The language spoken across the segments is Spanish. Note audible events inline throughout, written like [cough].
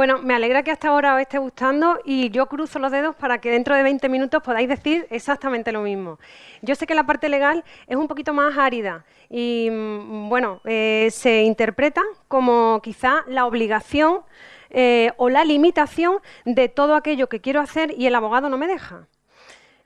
Bueno, me alegra que hasta ahora os esté gustando y yo cruzo los dedos para que dentro de 20 minutos podáis decir exactamente lo mismo. Yo sé que la parte legal es un poquito más árida y, mm, bueno, eh, se interpreta como quizá la obligación eh, o la limitación de todo aquello que quiero hacer y el abogado no me deja.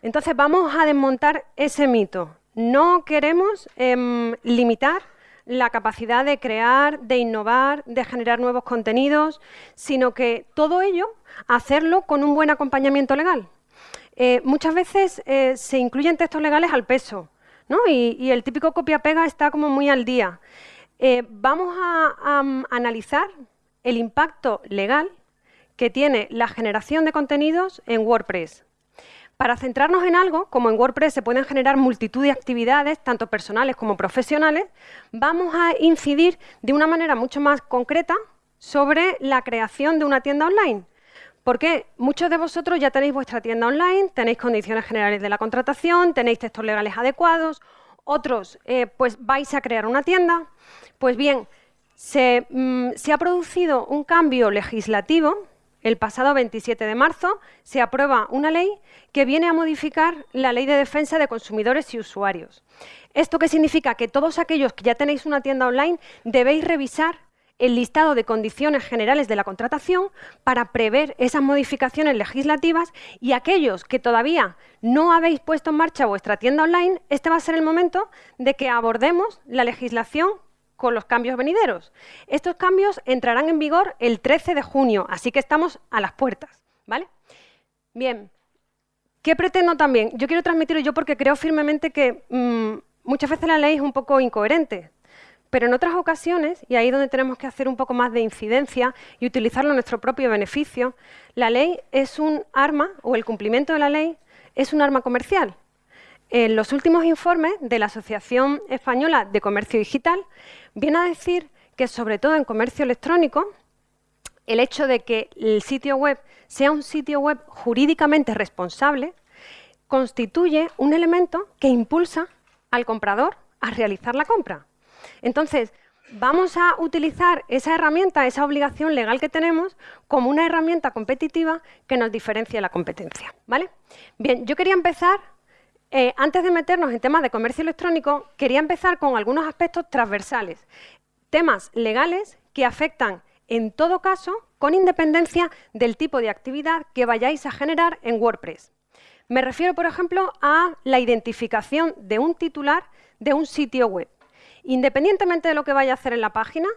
Entonces vamos a desmontar ese mito. No queremos em, limitar la capacidad de crear, de innovar, de generar nuevos contenidos, sino que todo ello hacerlo con un buen acompañamiento legal. Eh, muchas veces eh, se incluyen textos legales al peso, ¿no? y, el típico copia-pega está como muy al día. Eh, vamos a analizar el impacto legal que tiene la generación de contenidos en WordPress. Para centrarnos en algo, como en WordPress se pueden generar multitud de actividades, tanto personales como profesionales, vamos a incidir de una manera mucho más concreta sobre la creación de una tienda online. Porque muchos de vosotros ya tenéis vuestra tienda online, tenéis condiciones generales de la contratación, tenéis textos legales adecuados, otros eh, pues vais a crear una tienda. Pues bien, se, mm, se ha producido un cambio legislativo el pasado 27 de marzo se aprueba una ley que viene a modificar la Ley de Defensa de Consumidores y Usuarios. ¿Esto qué significa? Que todos aquellos que ya tenéis una tienda online debéis revisar el listado de condiciones generales de la contratación para prever esas modificaciones legislativas y aquellos que todavía no habéis puesto en marcha vuestra tienda online, este va a ser el momento de que abordemos la legislación con los cambios venideros. Estos cambios entrarán en vigor el 13 de junio, así que estamos a las puertas. ¿vale? Bien, ¿qué pretendo también? Yo quiero transmitir yo porque creo firmemente que mm, muchas veces la ley es un poco incoherente, pero en otras ocasiones, y ahí donde tenemos que hacer un poco más de incidencia y utilizarlo en nuestro propio beneficio, la ley es un arma, o el cumplimiento de la ley, es un arma comercial. En los últimos informes de la Asociación Española de Comercio Digital viene a decir que, sobre todo en comercio electrónico, el hecho de que el sitio web sea un sitio web jurídicamente responsable constituye un elemento que impulsa al comprador a realizar la compra. Entonces, vamos a utilizar esa herramienta, esa obligación legal que tenemos, como una herramienta competitiva que nos diferencie la competencia. ¿vale? Bien, yo quería empezar eh, antes de meternos en temas de comercio electrónico, quería empezar con algunos aspectos transversales, temas legales que afectan en todo caso con independencia del tipo de actividad que vayáis a generar en WordPress. Me refiero, por ejemplo, a la identificación de un titular de un sitio web. Independientemente de lo que vaya a hacer en la página,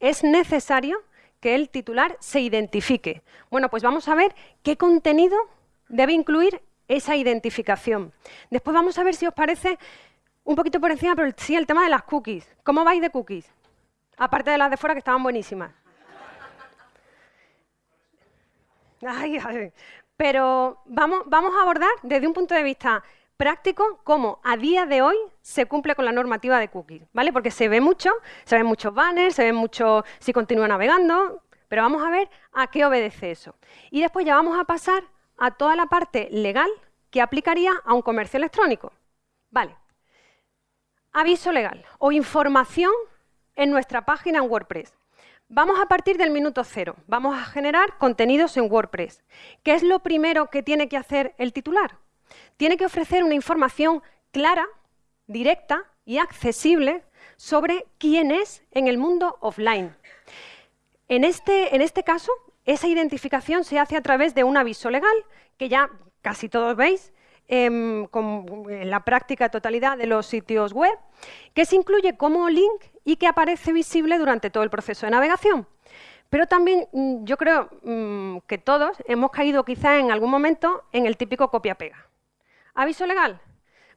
es necesario que el titular se identifique. Bueno, pues vamos a ver qué contenido debe incluir esa identificación. Después vamos a ver si os parece un poquito por encima, pero sí el tema de las cookies. ¿Cómo vais de cookies? Aparte de las de fuera que estaban buenísimas. Pero vamos, vamos a abordar desde un punto de vista práctico cómo a día de hoy se cumple con la normativa de cookies, ¿vale? Porque se ve mucho, se ven muchos banners, se ven mucho si continúa navegando, pero vamos a ver a qué obedece eso. Y después ya vamos a pasar a toda la parte legal que aplicaría a un comercio electrónico. Vale. Aviso legal o información en nuestra página en WordPress. Vamos a partir del minuto cero. Vamos a generar contenidos en WordPress. ¿Qué es lo primero que tiene que hacer el titular? Tiene que ofrecer una información clara, directa y accesible sobre quién es en el mundo offline. En este, en este caso, esa identificación se hace a través de un aviso legal, que ya casi todos veis em, en la práctica totalidad de los sitios web, que se incluye como link y que aparece visible durante todo el proceso de navegación. Pero también mm, yo creo mm, que todos hemos caído quizá en algún momento en el típico copia-pega. Aviso legal,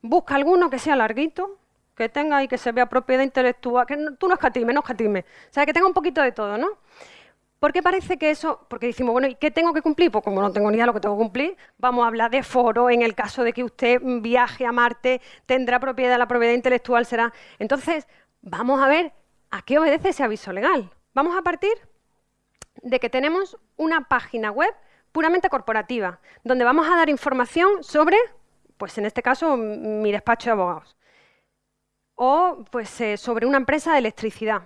busca alguno que sea larguito, que tenga y que se vea propiedad intelectual, que tú no escatime, no escatime, o sea, que tenga un poquito de todo, ¿no? Porque parece que eso, porque decimos, bueno, ¿y qué tengo que cumplir? Pues como no tengo ni idea de lo que tengo que cumplir, vamos a hablar de foro, en el caso de que usted viaje a Marte, tendrá propiedad, la propiedad intelectual será... Entonces, vamos a ver a qué obedece ese aviso legal. Vamos a partir de que tenemos una página web puramente corporativa, donde vamos a dar información sobre, pues en este caso, mi despacho de abogados, o pues eh, sobre una empresa de electricidad,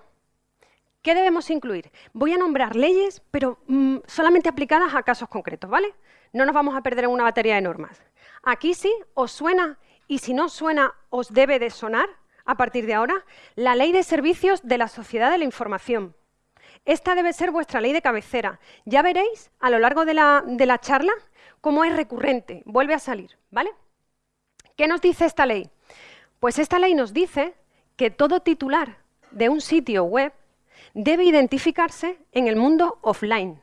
¿Qué debemos incluir? Voy a nombrar leyes, pero mm, solamente aplicadas a casos concretos, ¿vale? No nos vamos a perder en una batería de normas. Aquí sí, os suena, y si no suena, os debe de sonar, a partir de ahora, la Ley de Servicios de la Sociedad de la Información. Esta debe ser vuestra ley de cabecera. Ya veréis a lo largo de la, de la charla cómo es recurrente, vuelve a salir, ¿vale? ¿Qué nos dice esta ley? Pues esta ley nos dice que todo titular de un sitio web debe identificarse en el mundo offline.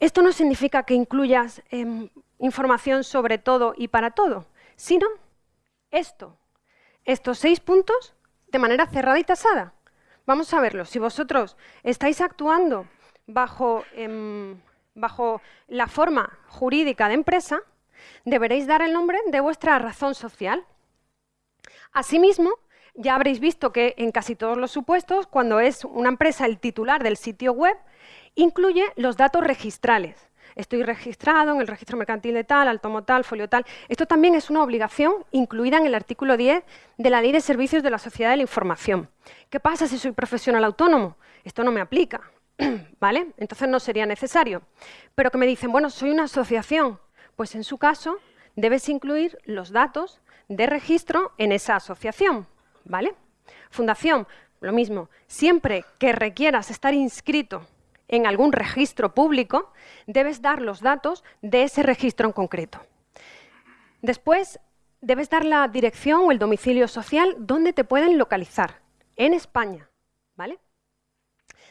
Esto no significa que incluyas em, información sobre todo y para todo, sino esto, estos seis puntos de manera cerrada y tasada. Vamos a verlo. Si vosotros estáis actuando bajo, em, bajo la forma jurídica de empresa, deberéis dar el nombre de vuestra razón social. Asimismo, ya habréis visto que en casi todos los supuestos, cuando es una empresa el titular del sitio web, incluye los datos registrales. Estoy registrado en el registro mercantil de tal, altomo tal, folio tal. Esto también es una obligación incluida en el artículo 10 de la Ley de Servicios de la Sociedad de la Información. ¿Qué pasa si soy profesional autónomo? Esto no me aplica, [clears throat] ¿vale? Entonces no sería necesario. Pero que me dicen, bueno, soy una asociación. Pues en su caso debes incluir los datos de registro en esa asociación. ¿Vale? Fundación, lo mismo. Siempre que requieras estar inscrito en algún registro público, debes dar los datos de ese registro en concreto. Después, debes dar la dirección o el domicilio social donde te pueden localizar, en España, ¿vale?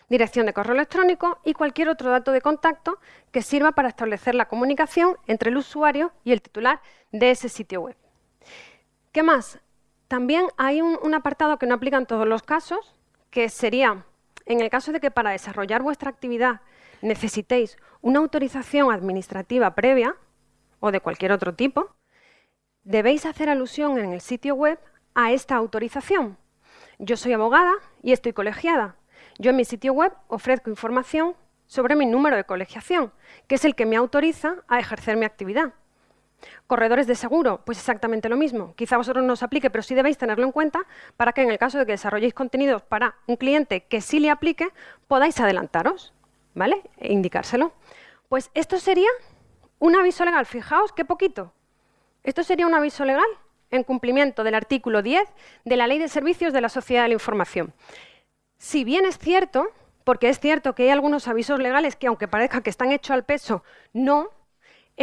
Dirección de correo electrónico y cualquier otro dato de contacto que sirva para establecer la comunicación entre el usuario y el titular de ese sitio web. ¿Qué más? También hay un, apartado que no aplica en todos los casos, que sería, en el caso de que para desarrollar vuestra actividad necesitéis una autorización administrativa previa, o de cualquier otro tipo, debéis hacer alusión en el sitio web a esta autorización. Yo soy abogada y estoy colegiada. Yo en mi sitio web ofrezco información sobre mi número de colegiación, que es el que me autoriza a ejercer mi actividad. Corredores de seguro, pues exactamente lo mismo. Quizá vosotros no os aplique, pero sí debéis tenerlo en cuenta para que en el caso de que desarrolléis contenidos para un cliente que sí le aplique, podáis adelantaros, ¿vale? E indicárselo. Pues esto sería un aviso legal. Fijaos qué poquito. Esto sería un aviso legal en cumplimiento del artículo 10 de la Ley de Servicios de la Sociedad de la Información. Si bien es cierto, porque es cierto que hay algunos avisos legales que, aunque parezca que están hechos al peso, no,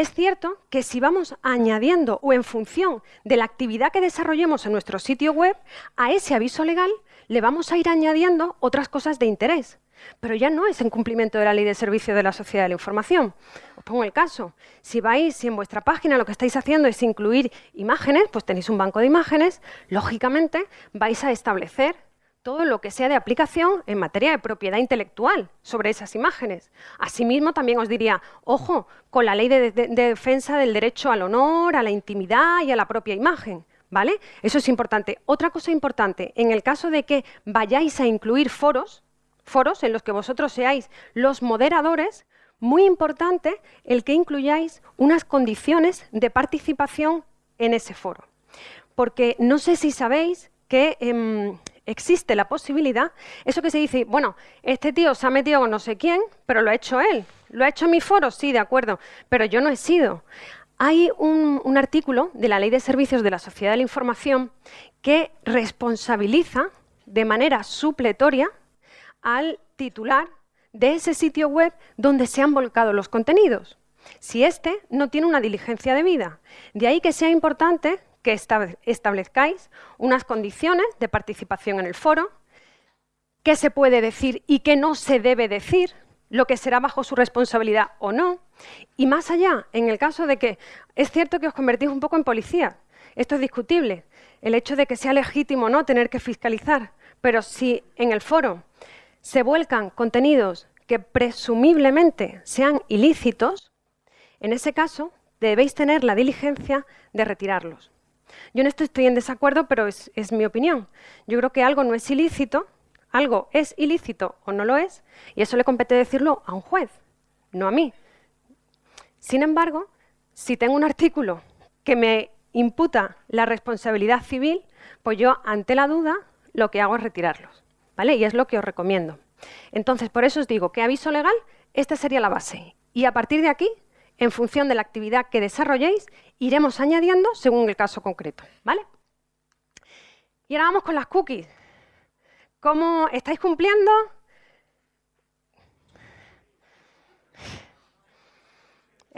es cierto que si vamos añadiendo o en función de la actividad que desarrollemos en nuestro sitio web, a ese aviso legal le vamos a ir añadiendo otras cosas de interés. Pero ya no es en cumplimiento de la Ley de Servicio de la Sociedad de la Información. Os pongo el caso. Si vais, si en vuestra página lo que estáis haciendo es incluir imágenes, pues tenéis un banco de imágenes, lógicamente vais a establecer todo lo que sea de aplicación en materia de propiedad intelectual sobre esas imágenes. Asimismo, también os diría, ojo, con la ley de, defensa del derecho al honor, a la intimidad y a la propia imagen. ¿Vale? Eso es importante. Otra cosa importante, en el caso de que vayáis a incluir foros, foros en los que vosotros seáis los moderadores, muy importante el que incluyáis unas condiciones de participación en ese foro. Porque no sé si sabéis que em, existe la posibilidad, eso que se dice, bueno, este tío se ha metido con no sé quién, pero lo ha hecho él. ¿Lo ha hecho mi foro? Sí, de acuerdo, pero yo no he sido. Hay un, un artículo de la Ley de Servicios de la Sociedad de la Información que responsabiliza de manera supletoria al titular de ese sitio web donde se han volcado los contenidos. Si éste no tiene una diligencia debida. De ahí que sea importante que establezcáis unas condiciones de participación en el foro, qué se puede decir y qué no se debe decir, lo que será bajo su responsabilidad o no. Y más allá, en el caso de que es cierto que os convertís un poco en policía, esto es discutible, el hecho de que sea legítimo o no tener que fiscalizar, pero si en el foro se vuelcan contenidos que presumiblemente sean ilícitos, en ese caso debéis tener la diligencia de retirarlos. Yo en esto estoy en desacuerdo, pero es, mi opinión. Yo creo que algo no es ilícito, algo es ilícito o no lo es, y eso le compete decirlo a un juez, no a mí. Sin embargo, si tengo un artículo que me imputa la responsabilidad civil, pues yo, ante la duda, lo que hago es retirarlos. ¿vale? Y es lo que os recomiendo. Entonces, por eso os digo que aviso legal, esta sería la base. Y a partir de aquí, en función de la actividad que desarrolléis, iremos añadiendo según el caso concreto. ¿vale? Y ahora vamos con las cookies. ¿Cómo estáis cumpliendo?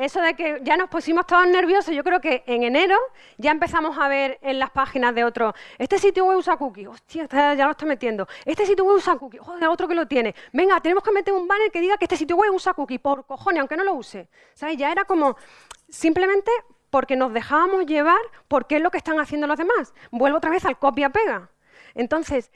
Eso de que ya nos pusimos todos nerviosos, yo creo que en enero ya empezamos a ver en las páginas de otro, este sitio web usa cookies, hostia, ya lo estoy metiendo, este sitio web usa cookies, joder, otro que lo tiene, venga, tenemos que meter un banner que diga que este sitio web usa cookies, por cojones, aunque no lo use. ¿Sabes? Ya era como, simplemente porque nos dejábamos llevar por qué es lo que están haciendo los demás. Vuelvo otra vez al copia-pega. Entonces,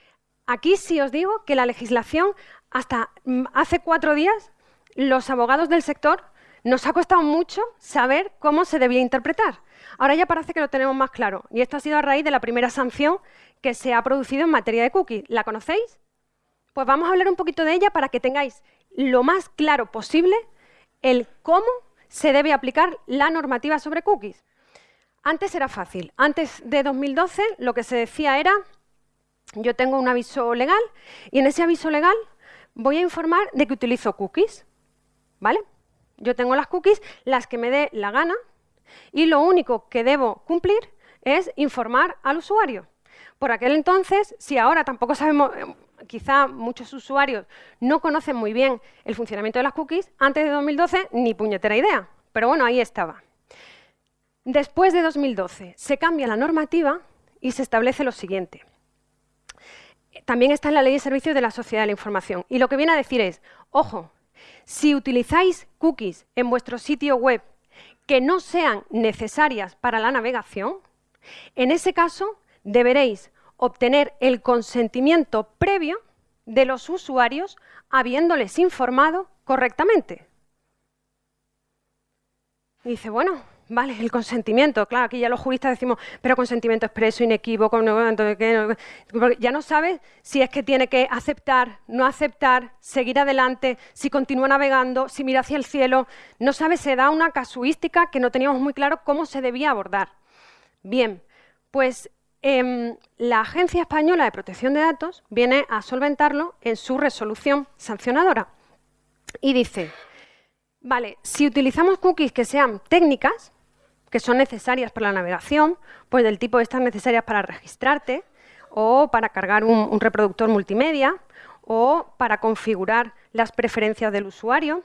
aquí sí os digo que la legislación, hasta mm, hace cuatro días, los abogados del sector nos ha costado mucho saber cómo se debía interpretar. Ahora ya parece que lo tenemos más claro. Y esto ha sido a raíz de la primera sanción que se ha producido en materia de cookies. ¿La conocéis? Pues vamos a hablar un poquito de ella para que tengáis lo más claro posible el cómo se debe aplicar la normativa sobre cookies. Antes era fácil. Antes de 2012 lo que se decía era, yo tengo un aviso legal y en ese aviso legal voy a informar de que utilizo cookies. ¿Vale? Yo tengo las cookies, las que me dé la gana, y lo único que debo cumplir es informar al usuario. Por aquel entonces, si ahora tampoco sabemos, eh, quizá muchos usuarios no conocen muy bien el funcionamiento de las cookies, antes de 2012 ni puñetera idea, pero bueno, ahí estaba. Después de 2012 se cambia la normativa y se establece lo siguiente. También está en la Ley de Servicios de la Sociedad de la Información. Y lo que viene a decir es, ojo, si utilizáis cookies en vuestro sitio web que no sean necesarias para la navegación, en ese caso deberéis obtener el consentimiento previo de los usuarios habiéndoles informado correctamente. Dice, bueno, Vale, el consentimiento. Claro, aquí ya los juristas decimos, pero consentimiento expreso, inequívoco, ya no sabes si es que tiene que aceptar, no aceptar, seguir adelante, si continúa navegando, si mira hacia el cielo. No sabes, se da una casuística que no teníamos muy claro cómo se debía abordar. Bien, pues em, la Agencia Española de Protección de Datos viene a solventarlo en su resolución sancionadora y dice, vale, si utilizamos cookies que sean técnicas, que son necesarias para la navegación, pues del tipo estas necesarias para registrarte o para cargar un, reproductor multimedia o para configurar las preferencias del usuario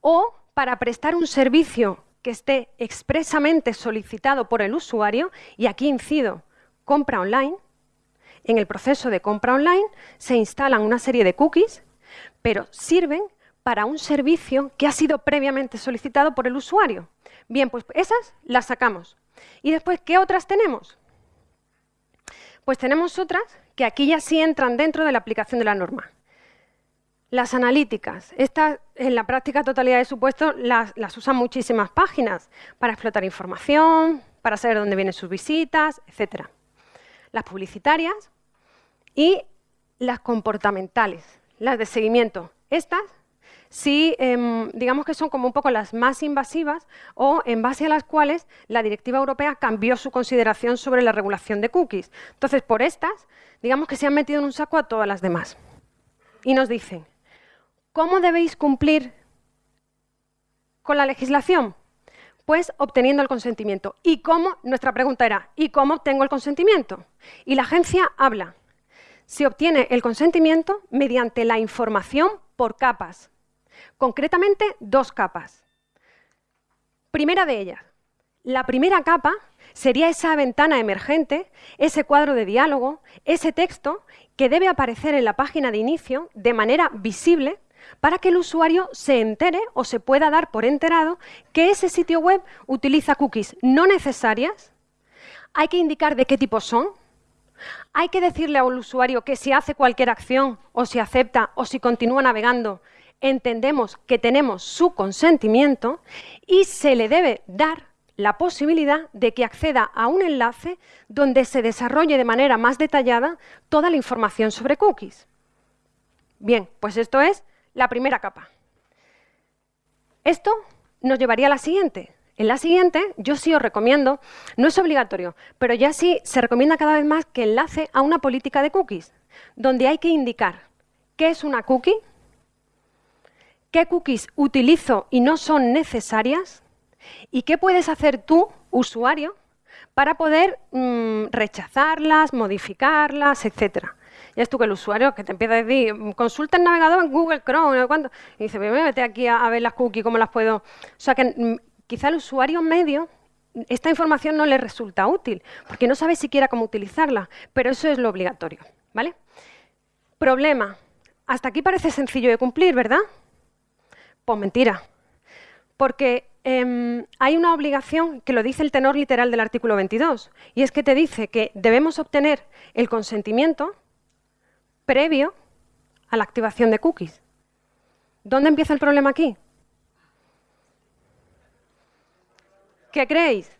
o para prestar un servicio que esté expresamente solicitado por el usuario, y aquí incido, compra online, en el proceso de compra online se instalan una serie de cookies, pero sirven para un servicio que ha sido previamente solicitado por el usuario. Bien, pues esas las sacamos. ¿Y después qué otras tenemos? Pues tenemos otras que aquí ya sí entran dentro de la aplicación de la norma. Las analíticas. Estas, en la práctica totalidad de supuestos, las, usan muchísimas páginas para explotar información, para saber dónde vienen sus visitas, etc. Las publicitarias y las comportamentales, las de seguimiento. Estas sí, em, digamos que son como un poco las más invasivas o en base a las cuales la directiva europea cambió su consideración sobre la regulación de cookies. Entonces, por estas, digamos que se han metido en un saco a todas las demás. Y nos dicen, ¿cómo debéis cumplir con la legislación? Pues obteniendo el consentimiento. ¿Y cómo? Nuestra pregunta era, ¿y cómo obtengo el consentimiento? Y la agencia habla. Se obtiene el consentimiento mediante la información por capas. Concretamente, dos capas. Primera de ellas, la primera capa sería esa ventana emergente, ese cuadro de diálogo, ese texto que debe aparecer en la página de inicio de manera visible para que el usuario se entere o se pueda dar por enterado que ese sitio web utiliza cookies no necesarias. Hay que indicar de qué tipo son. Hay que decirle al usuario que si hace cualquier acción o si acepta o si continúa navegando, entendemos que tenemos su consentimiento y se le debe dar la posibilidad de que acceda a un enlace donde se desarrolle de manera más detallada toda la información sobre cookies. Bien, pues esto es la primera capa. Esto nos llevaría a la siguiente. En la siguiente, yo sí os recomiendo, no es obligatorio, pero ya sí se recomienda cada vez más que enlace a una política de cookies, donde hay que indicar qué es una cookie, qué cookies utilizo y no son necesarias y qué puedes hacer tú, usuario, para poder mm, rechazarlas, modificarlas, etcétera. Ya es tú que el usuario que te empieza a decir, consulta el navegador en Google Chrome, ¿cuánto? y dice, me vete aquí a, ver las cookies, cómo las puedo... O sea que mm, quizá el usuario medio esta información no le resulta útil, porque no sabe siquiera cómo utilizarla, pero eso es lo obligatorio. ¿vale? Problema. Hasta aquí parece sencillo de cumplir, ¿verdad? Pues mentira. Porque em, hay una obligación que lo dice el tenor literal del artículo 22, y es que te dice que debemos obtener el consentimiento previo a la activación de cookies. ¿Dónde empieza el problema aquí? ¿Qué creéis?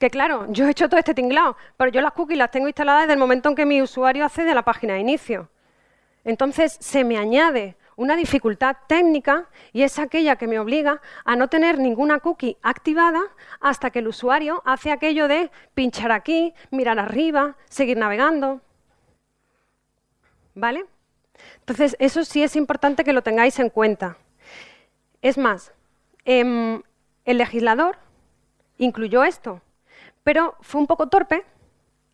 Que claro, yo he hecho todo este tinglado, pero yo las cookies las tengo instaladas desde el momento en que mi usuario accede a la página de inicio. Entonces se me añade una dificultad técnica y es aquella que me obliga a no tener ninguna cookie activada hasta que el usuario hace aquello de pinchar aquí, mirar arriba, seguir navegando. ¿Vale? Entonces, eso sí es importante que lo tengáis en cuenta. Es más, em, el legislador incluyó esto, pero fue un poco torpe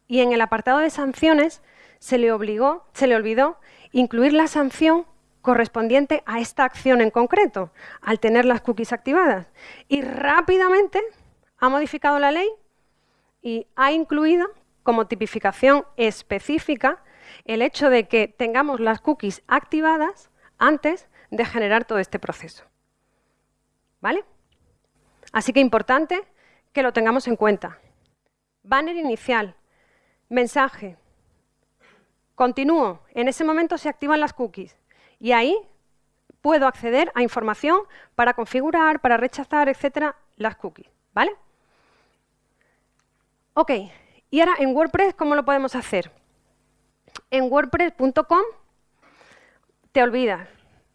y en el apartado de sanciones se le obligó, se le olvidó incluir la sanción correspondiente a esta acción en concreto, al tener las cookies activadas. Y rápidamente ha modificado la ley y ha incluido como tipificación específica el hecho de que tengamos las cookies activadas antes de generar todo este proceso. ¿Vale? Así que importante que lo tengamos en cuenta. Banner inicial, mensaje, continúo, en ese momento se activan las cookies y ahí puedo acceder a información para configurar, para rechazar, etcétera, las cookies, ¿vale? Ok, y ahora en WordPress, ¿cómo lo podemos hacer? En wordpress.com te olvidas,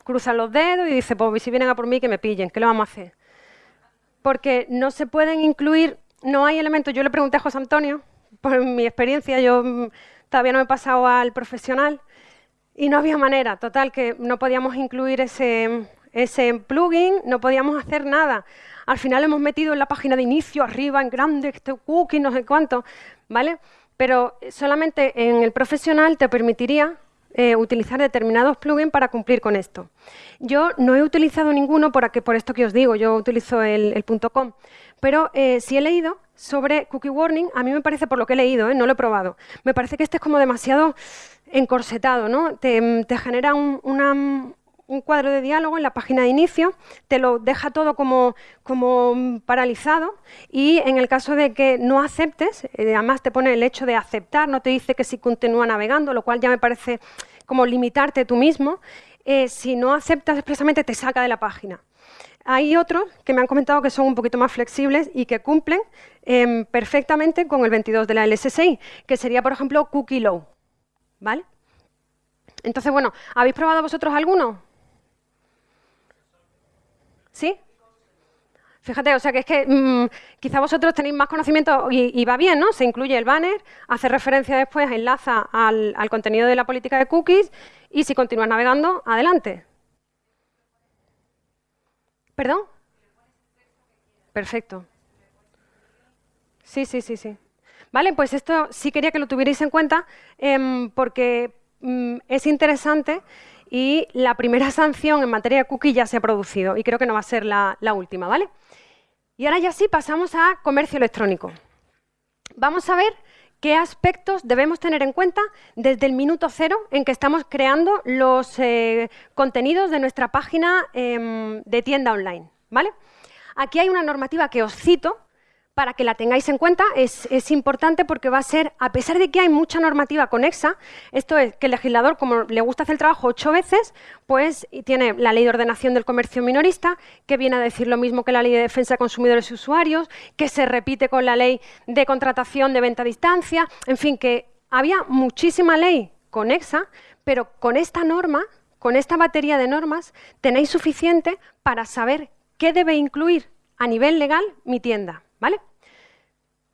cruzas los dedos y dices, pues si vienen a por mí que me pillen, ¿qué lo vamos a hacer? porque no se pueden incluir, no hay elementos. Yo le pregunté a José Antonio, por mi experiencia, yo mm, todavía no me he pasado al profesional, y no había manera, total, que no podíamos incluir ese, ese plugin, no podíamos hacer nada. Al final hemos metido en la página de inicio, arriba, en grande, este cookie, no sé cuánto, ¿vale? Pero solamente en el profesional te permitiría eh, utilizar determinados plugins para cumplir con esto. Yo no he utilizado ninguno por, por esto que os digo, yo utilizo el, .com, pero eh, si he leído sobre Cookie Warning, a mí me parece, por lo que he leído, eh, no lo he probado, me parece que este es como demasiado encorsetado, ¿no? Te, genera un, un cuadro de diálogo en la página de inicio, te lo deja todo como, como paralizado y en el caso de que no aceptes, eh, además te pone el hecho de aceptar, no te dice que si continúa navegando, lo cual ya me parece como limitarte tú mismo, eh, si no aceptas expresamente te saca de la página. Hay otros que me han comentado que son un poquito más flexibles y que cumplen em, perfectamente con el 22 de la LSSI, que sería, por ejemplo, cookie low. ¿Vale? Entonces, bueno, ¿habéis probado vosotros alguno? ¿Sí? Fíjate, o sea que es que mm, quizá vosotros tenéis más conocimiento y, va bien, ¿no? Se incluye el banner, hace referencia después, enlaza al, contenido de la política de cookies y si continúas navegando, adelante. ¿Perdón? Perfecto. Sí, sí, sí, sí. Vale, pues esto sí quería que lo tuvierais en cuenta em, porque mm, es interesante y la primera [laughs] sanción en materia de cookie ya se ha producido y creo que no va a ser la, última, ¿vale? Y ahora ya sí pasamos a comercio electrónico. Vamos a ver qué aspectos debemos tener en cuenta desde el minuto cero en que estamos creando los eh, contenidos de nuestra página em, de tienda online. ¿vale? Aquí hay una normativa que os cito, para que la tengáis en cuenta, es, importante porque va a ser, a pesar de que hay mucha normativa conexa, esto es que el legislador, como le gusta hacer el trabajo ocho veces, pues tiene la ley de ordenación del comercio minorista, que viene a decir lo mismo que la ley de defensa de consumidores y usuarios, que se repite con la ley de contratación de venta a distancia, en fin, que había muchísima ley conexa, pero con esta norma, con esta batería de normas, tenéis suficiente para saber qué debe incluir a nivel legal mi tienda. ¿vale?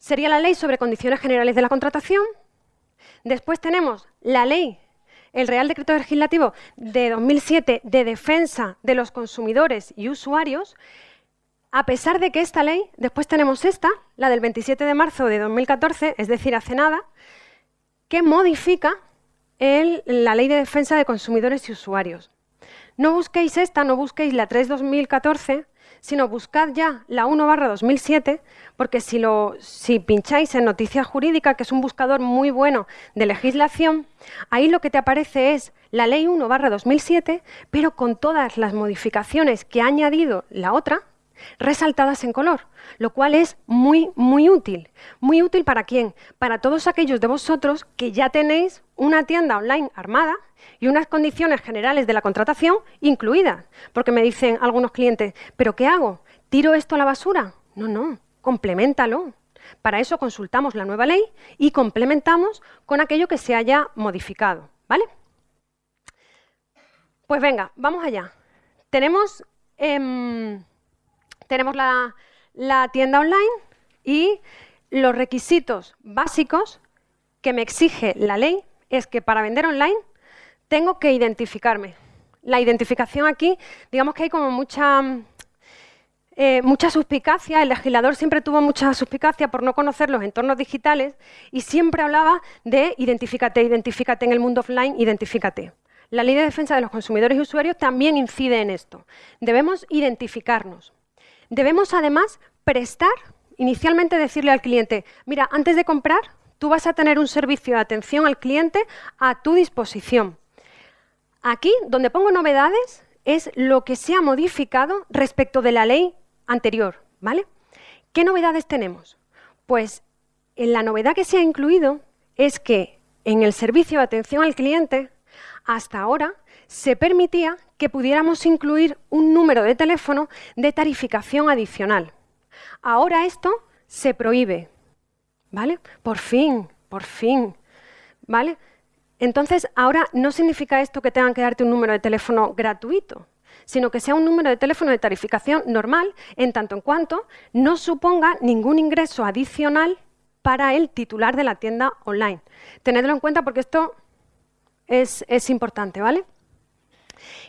Sería la ley sobre condiciones generales de la contratación. Después tenemos la ley el Real Decreto Legislativo de 2007 de defensa de los consumidores y usuarios, a pesar de que esta ley, después tenemos esta, la del 27 de marzo de 2014, es decir, hace nada, que modifica la Ley de Defensa de Consumidores y Usuarios. No busquéis esta, no busquéis la 3-2014, sino buscad ya la 1-2007, porque si, lo, si pincháis en Noticias Jurídicas, que es un buscador muy bueno de legislación, ahí lo que te aparece es la Ley 1-2007, pero con todas las modificaciones que ha añadido la otra, resaltadas en color, lo cual es muy, muy útil. ¿Muy útil para quién? Para todos aquellos de vosotros que ya tenéis una tienda online armada y unas condiciones generales de la contratación incluidas. Porque me dicen algunos clientes, ¿pero qué hago? ¿Tiro esto a la basura? No, no, complementalo. Para eso consultamos la nueva ley y complementamos con aquello que se haya modificado. ¿Vale? Pues venga, vamos allá. Tenemos... Em, tenemos la, tienda online y los requisitos básicos que me exige la ley es que para vender online tengo que identificarme. La identificación aquí, digamos que hay como mucha, eh, mucha suspicacia, el legislador siempre tuvo mucha suspicacia por no conocer los entornos digitales y siempre hablaba de identifícate, identifícate en el mundo offline, identifícate. La ley de defensa de los consumidores y usuarios también incide en esto. Debemos identificarnos. Debemos además prestar, inicialmente decirle al cliente, mira, antes de comprar, tú vas a tener un servicio de atención al cliente a tu disposición. Aquí, donde pongo novedades, es lo que se ha modificado respecto de la ley anterior, ¿vale? ¿Qué novedades tenemos? Pues en la novedad que se ha incluido es que en el servicio de atención al cliente, hasta ahora, se permitía que pudiéramos incluir un número de teléfono de tarificación adicional. Ahora esto se prohíbe, ¿vale? Por fin, por fin, ¿vale? Entonces, ahora no significa esto que tengan que darte un número de teléfono gratuito, sino que sea un número de teléfono de tarificación normal, en tanto en cuanto no suponga ningún ingreso adicional para el titular de la tienda online. Tenedlo en cuenta porque esto es, importante, ¿vale?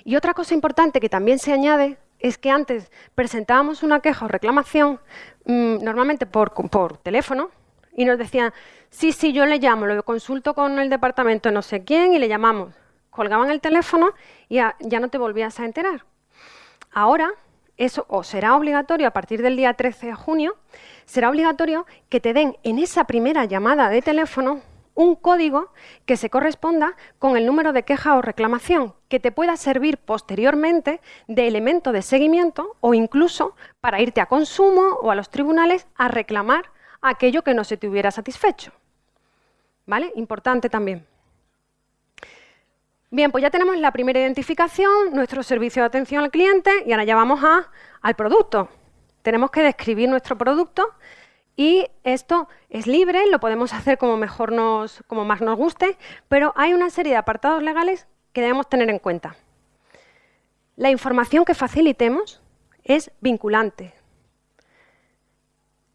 Y otra cosa importante que también se añade es que antes presentábamos una queja o reclamación, mm, normalmente por, teléfono, y nos decían, sí, sí, yo le llamo, lo consulto con el departamento no sé quién y le llamamos. Colgaban el teléfono y ya, ya no te volvías a enterar. Ahora, eso o será obligatorio a partir del día 13 de junio, será obligatorio que te den en esa primera llamada de teléfono un código que se corresponda con el número de queja o reclamación, que te pueda servir posteriormente de elemento de seguimiento o incluso para irte a consumo o a los tribunales a reclamar aquello que no se te hubiera satisfecho. ¿Vale? Importante también. Bien, pues ya tenemos la primera identificación, nuestro servicio de atención al cliente y ahora ya vamos a, al producto. Tenemos que describir nuestro producto y esto es libre, lo podemos hacer como, mejor nos, como más nos guste, pero hay una serie de apartados legales que debemos tener en cuenta. La información que facilitemos es vinculante.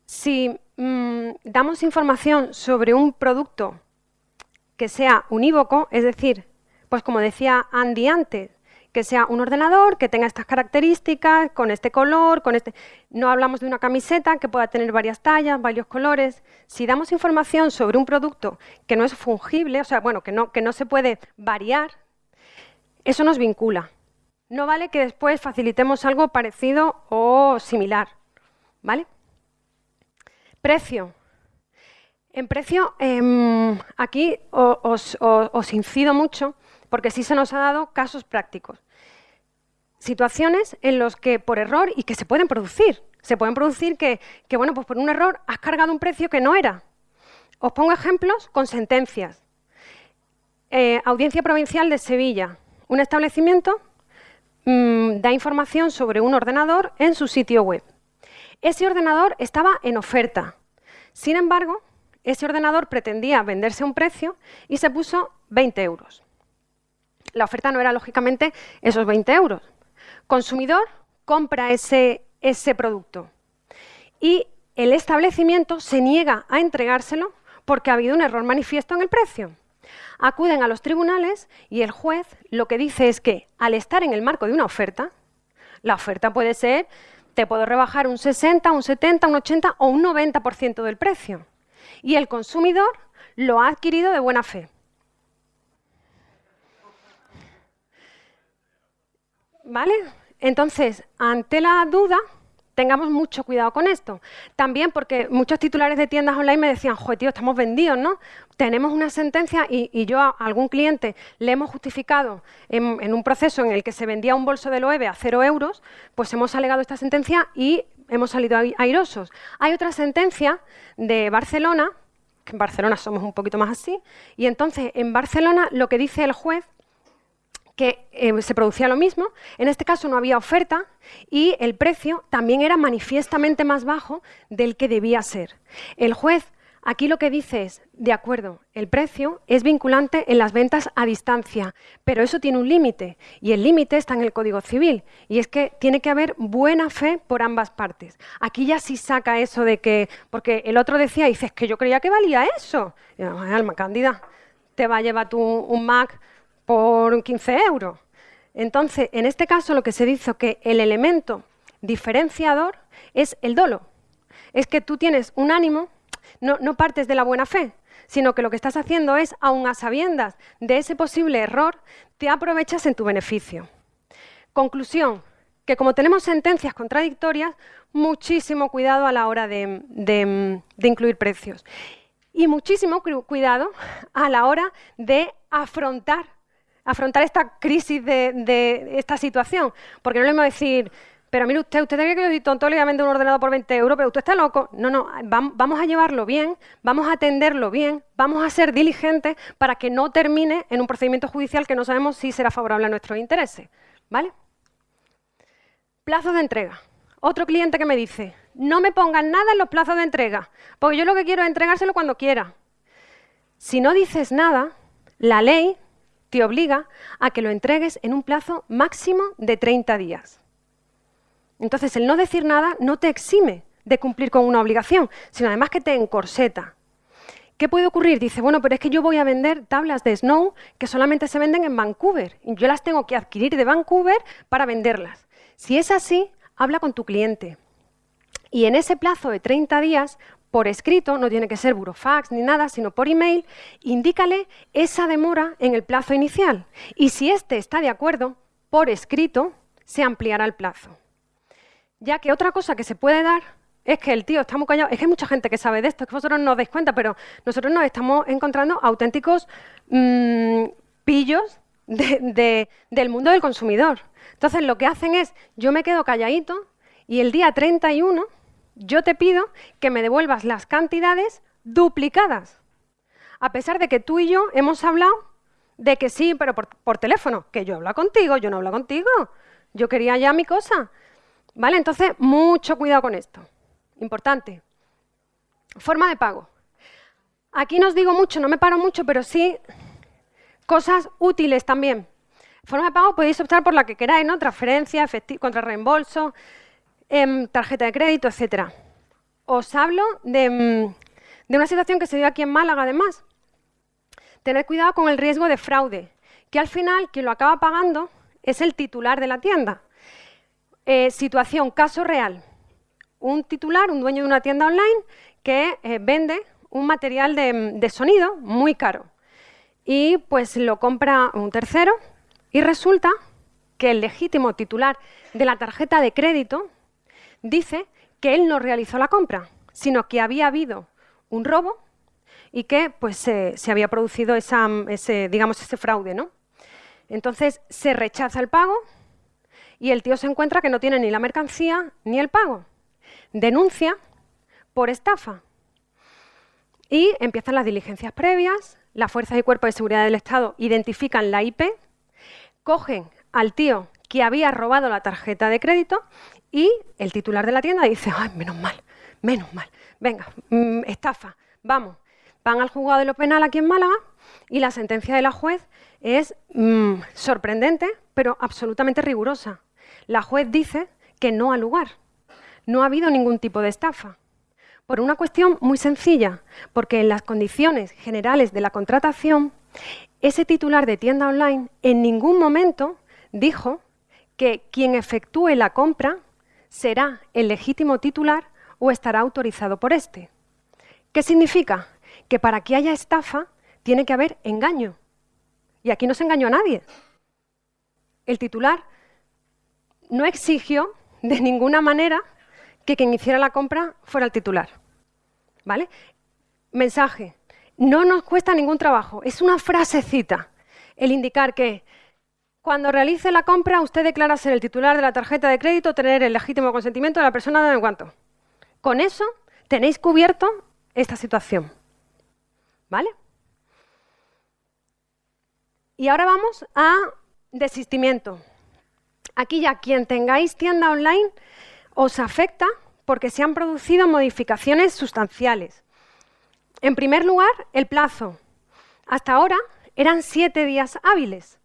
Si mm, damos información sobre un producto que sea unívoco, es decir, pues como decía Andy antes, que sea un ordenador que tenga estas características, con este color, con este... No hablamos de una camiseta que pueda tener varias tallas, varios colores. Si damos información sobre un producto que no es fungible, o sea, bueno, que no, que no se puede variar, eso nos vincula. No vale que después facilitemos algo parecido o similar. ¿Vale? Precio. En precio, em, aquí os, incido mucho porque sí se nos ha dado casos prácticos. Situaciones en las que por error, y que se pueden producir, se pueden producir que, bueno, pues por un error has cargado un precio que no era. Os pongo ejemplos con sentencias. Eh, Audiencia Provincial de Sevilla. Un establecimiento mm, da información sobre un ordenador en su sitio web. Ese ordenador estaba en oferta. Sin embargo, ese ordenador pretendía venderse a un precio y se puso 20 euros. La oferta no era, lógicamente, esos 20 euros. Consumidor compra ese, ese producto y el establecimiento se niega a entregárselo porque ha habido un error manifiesto en el precio. acuden a los tribunales y el juez lo que dice es que al estar en el marco de una oferta, la oferta puede ser, te puedo rebajar un 60, un 70, un 80 o un 90% del precio. Y el consumidor lo ha adquirido de buena fe. ¿Vale? Entonces, ante la duda, tengamos mucho cuidado con esto. También porque muchos titulares de tiendas online me decían, joder, tío, estamos vendidos, ¿no? Tenemos una sentencia y, yo a algún cliente le hemos justificado en, un proceso en el que se vendía un bolso de Loewe a cero euros, pues hemos alegado esta sentencia y hemos salido airosos. Hay otra sentencia de Barcelona, que en Barcelona somos un poquito más así, y entonces en Barcelona lo que dice el juez que eh, se producía lo mismo, en este caso no había oferta y el precio también era manifiestamente más bajo del que debía ser. El juez aquí lo que dice es, de acuerdo, el precio es vinculante en las ventas a distancia, pero eso tiene un límite y el límite está en el Código Civil y es que tiene que haber buena fe por ambas partes. Aquí ya sí saca eso de que, porque el otro decía, dices que yo creía que valía eso. Alma cándida, te va a llevar tú un Mac por 15 euros. Entonces, en este caso lo que se dice que el elemento diferenciador es el dolo. Es que tú tienes un ánimo, no, partes de la buena fe, sino que lo que estás haciendo es, aun a sabiendas de ese posible error, te aprovechas en tu beneficio. Conclusión, que como tenemos sentencias contradictorias, muchísimo cuidado a la hora de incluir precios. Y muchísimo cuidado a la hora de afrontar afrontar esta crisis de, esta situación. Porque no le vamos a decir, pero mire usted, usted cree que soy tonto, le voy a vender un ordenador por 20 euros, pero usted está loco. No, no, vamos a llevarlo bien, vamos a atenderlo bien, vamos a ser diligentes para que no termine en un procedimiento judicial que no sabemos si será favorable a nuestros intereses. ¿Vale? Plazos de entrega. Otro cliente que me dice, no me pongan nada en los plazos de entrega, porque yo lo que quiero es entregárselo cuando quiera. Si no dices nada, la ley te obliga a que lo entregues en un plazo máximo de 30 días. Entonces, el no decir nada no te exime de cumplir con una obligación, sino además que te encorseta. ¿Qué puede ocurrir? Dice, bueno, pero es que yo voy a vender tablas de Snow que solamente se venden en Vancouver y yo las tengo que adquirir de Vancouver para venderlas. Si es así, habla con tu cliente. Y en ese plazo de 30 días por escrito, no tiene que ser burofax ni nada, sino por email, indícale esa demora en el plazo inicial. Y si éste está de acuerdo, por escrito, se ampliará el plazo. Ya que otra cosa que se puede dar es que el tío está muy callado. Es que hay mucha gente que sabe de esto, es que vosotros no os dais cuenta, pero nosotros nos estamos encontrando auténticos mm, pillos del mundo del consumidor. Entonces, lo que hacen es, yo me quedo calladito y el día 31 yo te pido que me devuelvas las cantidades duplicadas. A pesar de que tú y yo hemos hablado de que sí, pero por, teléfono, que yo hablo contigo, yo no hablo contigo. Yo quería ya mi cosa. ¿Vale? Entonces, mucho cuidado con esto. Importante. Forma de pago. Aquí no os digo mucho, no me paro mucho, pero sí cosas útiles también. Forma de pago podéis optar por la que queráis, ¿no? Transferencia, contra reembolso, tarjeta de crédito, etcétera. Os hablo mm, de, una situación que se dio aquí en Málaga, además. Tened cuidado con el riesgo de fraude, que al final quien lo acaba pagando es el titular de la tienda. Eh, situación, caso real. Un titular, un dueño de una tienda online, que eh, vende un material de, de sonido muy caro. Y pues lo compra un tercero y resulta que el legítimo titular de la tarjeta de crédito dice que él no realizó la compra, sino que había habido un robo y que pues, se había producido ese, digamos, ese fraude. ¿no? Entonces se rechaza el pago y el tío se encuentra que no tiene ni la mercancía ni el pago. Denuncia por estafa. Y empiezan las diligencias previas, las fuerzas y cuerpos de seguridad del Estado identifican la IP, cogen al tío que había robado la tarjeta de crédito y el titular de la tienda dice, ay, menos mal, menos mal, venga, mm, estafa, vamos. Van al juzgado de lo penal aquí en Málaga y la sentencia de la juez es mm, sorprendente, pero absolutamente rigurosa. La juez dice que no ha lugar, no ha habido ningún tipo de estafa. Por una cuestión muy sencilla, porque en las condiciones generales de la contratación, ese titular de tienda online en ningún momento dijo que quien efectúe la compra será el legítimo titular o estará autorizado por este. ¿Qué significa? Que para que haya estafa tiene que haber engaño. Y aquí no se engañó a nadie. El titular no exigió de ninguna manera que quien hiciera la compra fuera el titular. ¿Vale? Mensaje. No nos cuesta ningún trabajo. Es una frasecita el indicar que cuando realice la compra usted declara ser el titular de la tarjeta de crédito, tener el legítimo consentimiento de la persona de cuanto. Con eso tenéis cubierto esta situación. ¿Vale? Y ahora vamos a desistimiento. Aquí ya quien tengáis tienda online os afecta porque se han producido modificaciones sustanciales. En primer lugar, el plazo. Hasta ahora eran siete días hábiles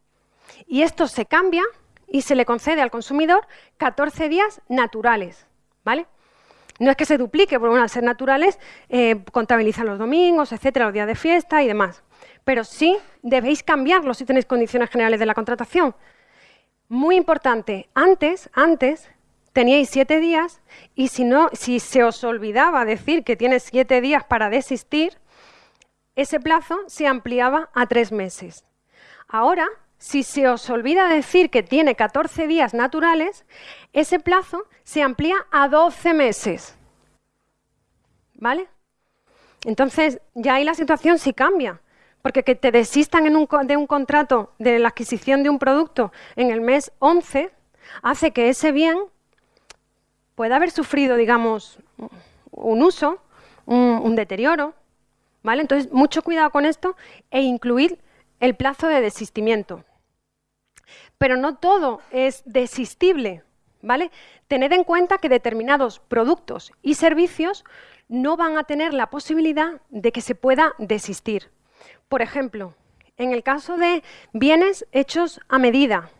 y esto se cambia y se le concede al consumidor 14 días naturales. ¿vale? No es que se duplique, porque al ser naturales eh, contabilizan los domingos, etcétera, los días de fiesta y demás. Pero sí debéis cambiarlo si tenéis condiciones generales de la contratación. Muy importante, antes, antes teníais siete días y si, no, si se os olvidaba decir que tienes siete días para desistir, ese plazo se ampliaba a tres meses. Ahora, si se os olvida decir que tiene 14 días naturales, ese plazo se amplía a 12 meses. ¿Vale? Entonces, ya ahí la situación sí cambia. Porque que te desistan de un contrato de la adquisición de un producto en el mes 11 hace que ese bien pueda haber sufrido, digamos, un uso, un, deterioro. ¿vale? Entonces, mucho cuidado con esto e incluir el plazo de desistimiento. Pero no todo es desistible. ¿vale? Tened en cuenta que determinados productos y servicios no van a tener la posibilidad de que se pueda desistir. Por ejemplo, en el caso de bienes hechos a medida,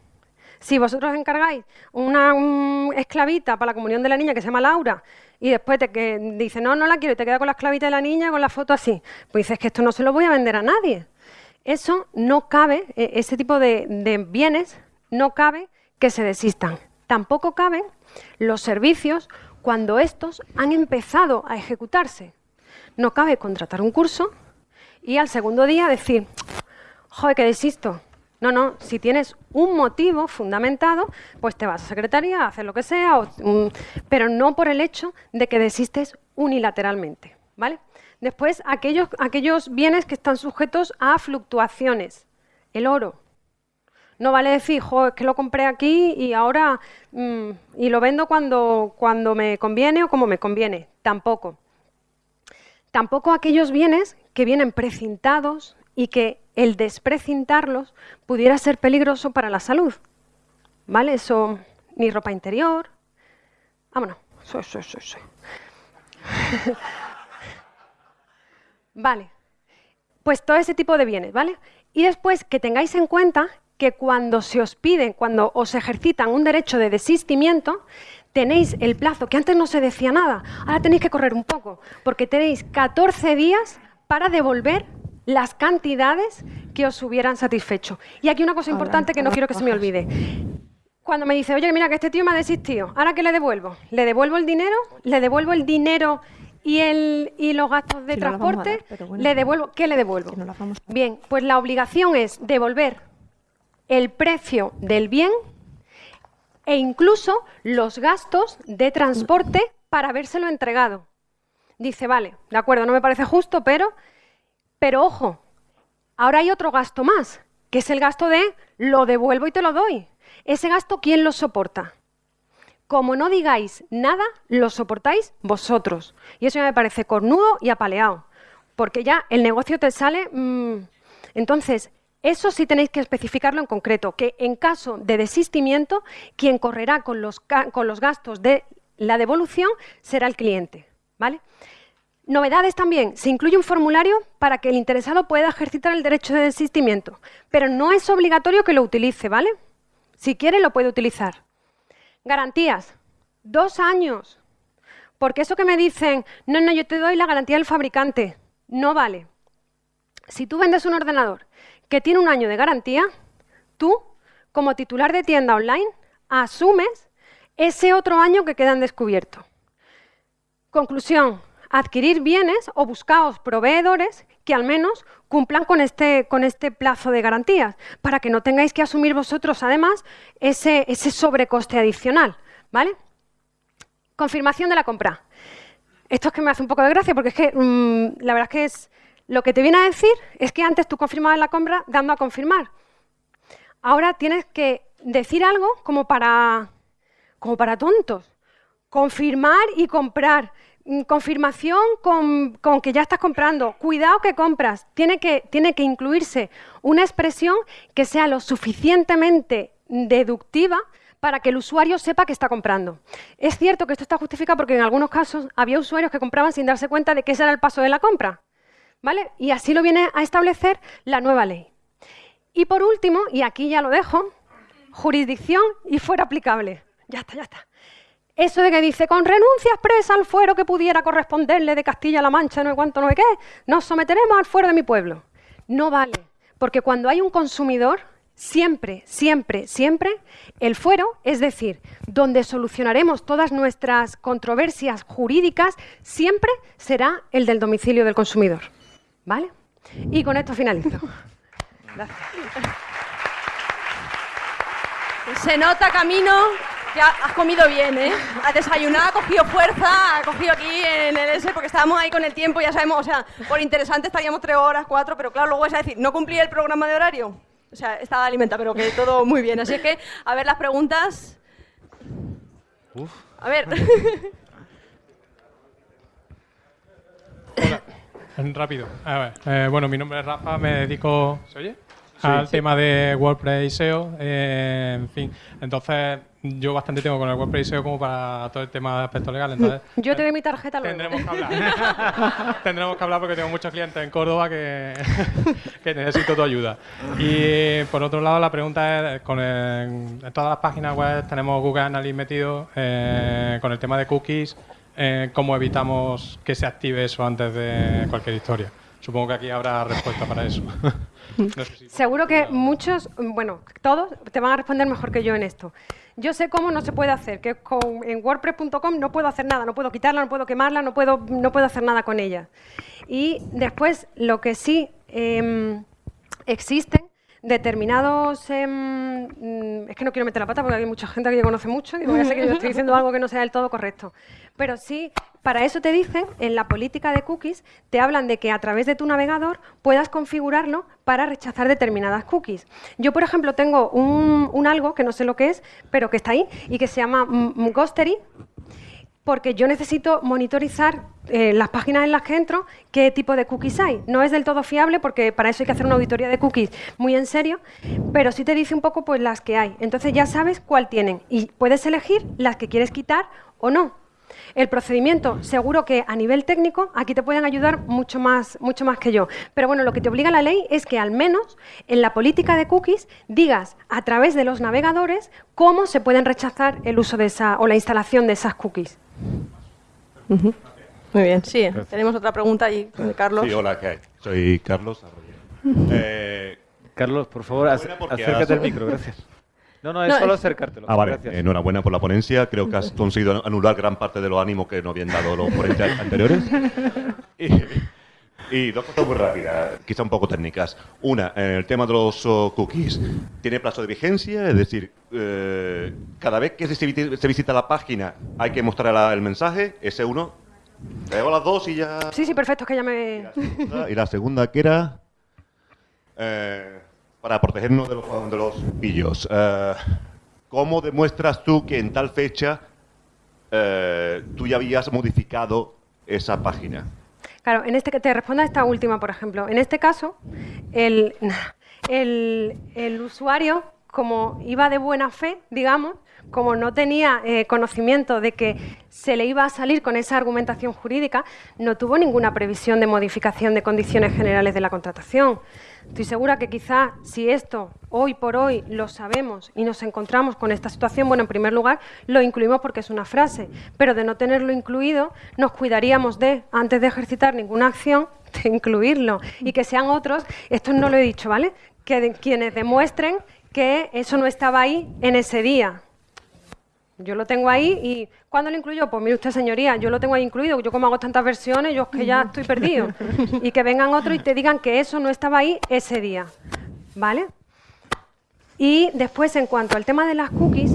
si vosotros encargáis una esclavita para la comunión de la niña que se llama Laura y después te que dice, no, no la quiero y te queda con la esclavita de la niña con la foto así, pues dices que esto no se lo voy a vender a nadie. Eso no cabe, e, ese tipo de, bienes no cabe que se desistan. Tampoco caben los servicios cuando estos han empezado a ejecutarse. No cabe contratar un curso y al segundo día decir, joder, que desisto. No, no, si tienes un motivo fundamentado, pues te vas a secretaría a hacer lo que sea, mm, pero no por el hecho de que desistes unilateralmente. ¿vale? Después, aquellos, aquellos bienes que están sujetos a fluctuaciones. El oro. No vale decir, jo, es que lo compré aquí y ahora mm, y lo vendo cuando, cuando me conviene o como me conviene. Tampoco. Tampoco aquellos bienes que vienen precintados y que el desprecintarlos pudiera ser peligroso para la salud. ¿Vale? Eso, ni ropa interior. Vámonos. Soy, soy, soy, soy. [laughs] vale. Pues todo ese tipo de bienes, ¿vale? Y después que tengáis en cuenta que cuando se os piden, cuando os ejercitan un derecho de desistimiento, tenéis el plazo, que antes no se decía nada, ahora tenéis que correr un poco, porque tenéis 14 días para devolver las cantidades que os hubieran satisfecho. Y aquí una cosa importante que no quiero que se me olvide. Cuando me dice, oye, mira que este tío me ha desistido, ¿ahora qué le devuelvo? ¿Le devuelvo el dinero? ¿Le devuelvo el dinero y, el, y los gastos de transporte? ¿Le devuelvo? ¿Qué le devuelvo? Bien, pues la obligación es devolver el precio del bien e incluso los gastos de transporte para habérselo entregado. Dice, vale, de acuerdo, no me parece justo, pero, pero ojo, ahora hay otro gasto más, que es el gasto de lo devuelvo y te lo doy. Ese gasto, ¿quién lo soporta? Como no digáis nada, lo soportáis vosotros. Y eso ya me parece cornudo y apaleado, porque ya el negocio te sale... Mm, entonces, eso sí tenéis que especificarlo en concreto, que en caso de desistimiento, quien correrá con los, con los gastos de la devolución será el cliente. ¿vale? Novedades también, se incluye un formulario para que el interesado pueda ejercitar el derecho de desistimiento, pero no es obligatorio que lo utilice, ¿vale? Si quiere lo puede utilizar. Garantías, dos años, porque eso que me dicen, no, no, yo te doy la garantía del fabricante, no vale. Si tú vendes un ordenador que tiene un año de garantía, tú, como titular de tienda online, asumes ese otro año que queda en descubierto. Conclusión, adquirir bienes o buscaos proveedores que al menos cumplan con este, con este plazo de garantías, para que no tengáis que asumir vosotros, además, ese, ese sobrecoste adicional. ¿vale? Confirmación de la compra. Esto es que me hace un poco de gracia, porque es que mm, la verdad es que es, lo que te viene a decir es que antes tú confirmabas la compra dando a confirmar. Ahora tienes que decir algo como para, como para tontos. Confirmar y comprar. Mm, confirmación con, que ya estás comprando. Cuidado que compras. Tiene que, tiene que incluirse una expresión que sea lo suficientemente deductiva para que el usuario sepa que está comprando. Es cierto que esto está justificado porque en algunos casos había usuarios que compraban sin darse cuenta de que ese era el paso de la compra. ¿vale? Y así lo viene a establecer la nueva ley. Y por último, y aquí ya lo dejo, jurisdicción y fuera aplicable. Ya está, ya está. Eso de que dice, con renuncia expresa al fuero que pudiera corresponderle de Castilla-La Mancha, no sé cuánto, no sé qué, nos someteremos al fuero de mi pueblo. No vale, porque cuando hay un consumidor, siempre, siempre, siempre, el fuero, es decir, donde solucionaremos todas nuestras controversias jurídicas, siempre será el del domicilio del consumidor. ¿Vale? Y con esto finalizo. [laughs] Se nota, Camino, que has comido bien, ¿eh? Has desayunado, has cogido fuerza, has cogido aquí en el S, porque estábamos ahí con el tiempo, ya sabemos, o sea, por interesante estaríamos tres horas, cuatro, pero claro, luego vas a decir, ¿no cumplí el programa de horario? O sea, estaba alimentada, pero que todo muy bien. Así que, a ver las preguntas. Uf. A ver. [laughs] Rápido. A ver, eh, bueno, mi nombre es Rafa, me dedico ¿se oye? Al tema de WordPress y SEO. Eh, en fin, entonces yo bastante tengo con el WordPress y SEO como para todo el tema de aspectos legales. Entonces, yo te doy mi tarjeta luego. Tendremos que hablar. [laughs] tendremos que hablar porque tengo muchos clientes en Córdoba que, [laughs] que necesito tu ayuda. Y por otro lado, la pregunta es, con en todas las páginas web tenemos Google Analytics metido eh, con el tema de cookies. Eh, cómo evitamos que se active eso antes de cualquier historia. Supongo que aquí habrá respuesta para eso. [laughs] [laughs] Seguro que muchos, bueno, todos te van a responder mejor que yo en esto. Yo sé cómo no se puede hacer, que con, en WordPress.com no puedo hacer nada, no puedo quitarla, no puedo quemarla, no puedo, no puedo hacer nada con ella. Y después, lo que sí eh, existen determinados... Em, mm, es que no quiero meter la pata porque hay mucha gente que conoce mucho, digo, ya sé que yo [laughs] estoy diciendo algo que no sea del todo correcto. Pero sí, para eso te dicen, en la política de cookies, te hablan de que a través de tu navegador puedas configurarlo para rechazar determinadas cookies. Yo, por ejemplo, tengo un, algo, que no sé lo que es, pero que está ahí, y que se llama Ghostery, porque yo necesito monitorizar eh, las páginas en las que entro qué tipo de cookies hay. No es del todo fiable porque para eso hay que hacer una auditoría de cookies muy en serio, pero sí te dice un poco pues las que hay. Entonces ya sabes cuál tienen y puedes elegir las que quieres quitar o no. El procedimiento, seguro que a nivel técnico, aquí te pueden ayudar mucho más, mucho más que yo. Pero bueno, lo que te obliga la ley es que al menos en la política de cookies digas a través de los navegadores cómo se pueden rechazar el uso de esa o la instalación de esas cookies. Muy bien, sí. Tenemos otra pregunta ahí, Carlos. Sí, hola, ¿qué hay? Soy Carlos eh, Carlos, por favor, acércate al micro, gracias. No, no, es solo acercártelo. Ah, vale. Enhorabuena por la ponencia. Creo que has conseguido anular gran parte de los ánimos que nos habían dado los ponentes [laughs] anteriores. Y, dos cosas muy rápidas, quizá un poco técnicas. Una, en el tema de los oh, cookies, ¿tiene plazo de vigencia? Es decir, eh, cada vez que se, visita la página hay que mostrar el mensaje, ese uno. Traigo las dos y ya... Sí, sí, perfecto, es que ya me... Y la segunda, que era... Eh, para protegernos de los, de los pillos. Eh, ¿Cómo demuestras tú que en tal fecha eh, tú ya habías modificado esa página? Claro, en este que te responda esta última, por ejemplo. En este caso, el, el, el usuario, como iba de buena fe, digamos, como no tenía eh, conocimiento de que se le iba a salir con esa argumentación jurídica, no tuvo ninguna previsión de modificación de condiciones generales de la contratación. Estoy segura que quizá si esto hoy por hoy lo sabemos y nos encontramos con esta situación, bueno, en primer lugar lo incluimos porque es una frase, pero de no tenerlo incluido nos cuidaríamos de, antes de ejercitar ninguna acción, de incluirlo y que sean otros, esto no lo he dicho, ¿vale? que quienes demuestren que eso no estaba ahí en ese día. Yo lo tengo ahí y ¿cuándo lo incluyo? Pues mire usted, señoría, yo lo tengo ahí incluido. Yo como hago tantas versiones, yo es que ya estoy perdido. [laughs] Y que vengan otros y te digan que eso no estaba ahí ese día. ¿Vale? Y después, en cuanto al tema de las cookies,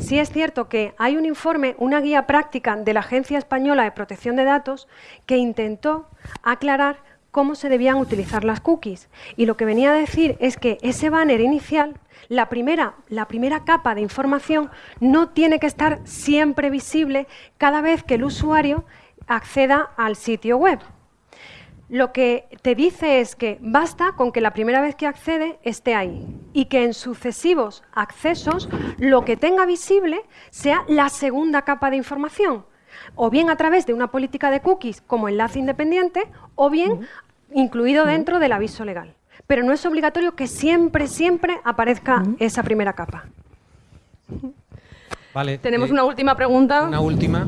sí es cierto que hay un informe, una guía práctica de la Agencia Española de Protección de Datos que intentó aclarar cómo se debían utilizar las cookies. Y lo que venía a decir es que ese banner inicial la primera, la primera capa de información no tiene que estar siempre visible cada vez que el usuario acceda al sitio web. Lo que te dice es que basta con que la primera vez que accede esté ahí y que en sucesivos accesos lo que tenga visible sea la segunda capa de información, o bien a través de una política de cookies como enlace independiente, o bien incluido dentro del aviso legal pero no es obligatorio que siempre, siempre aparezca esa primera capa. Vale. Tenemos eh, una última pregunta. Una última.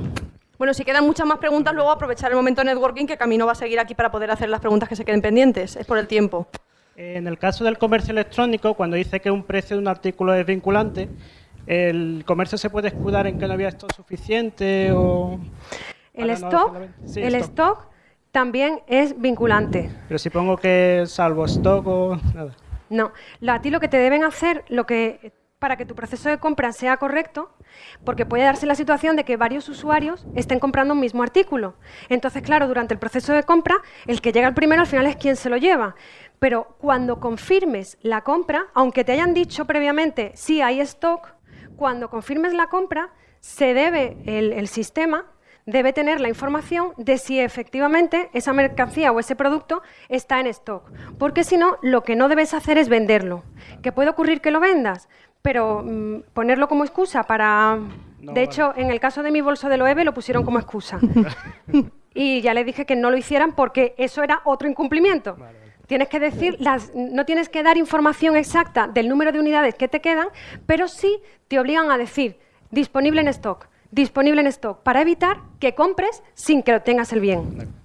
Bueno, si quedan muchas más preguntas, luego aprovechar el momento de networking que Camino va a seguir aquí para poder hacer las preguntas que se queden pendientes. Es por el tiempo. En el caso del comercio electrónico, cuando dice que un precio de un artículo es vinculante, ¿el comercio se puede escudar en que no había stock suficiente o...? El stock, el stock también es vinculante. Pero si pongo que salvo stock o nada. No, a ti lo que te deben hacer, lo que para que tu proceso de compra sea correcto, porque puede darse la situación de que varios usuarios estén comprando un mismo artículo. Entonces, claro, durante el proceso de compra, el que llega al primero al final es quien se lo lleva. Pero cuando confirmes la compra, aunque te hayan dicho previamente sí hay stock, cuando confirmes la compra, se debe el, el sistema debe tener la información de si efectivamente esa mercancía o ese producto está en stock. Porque si no, lo que no debes hacer es venderlo. ¿Que puede ocurrir que lo vendas? Pero mm, ponerlo como excusa para... de hecho, en el caso de mi bolso de Loewe lo pusieron como excusa. [laughs] y ya le dije que no lo hicieran porque eso era otro incumplimiento. Tienes que decir, las, no tienes que dar información exacta del número de unidades que te quedan, pero sí te obligan a decir disponible en stock disponible en stock para evitar que compres sin que lo tengas el bien.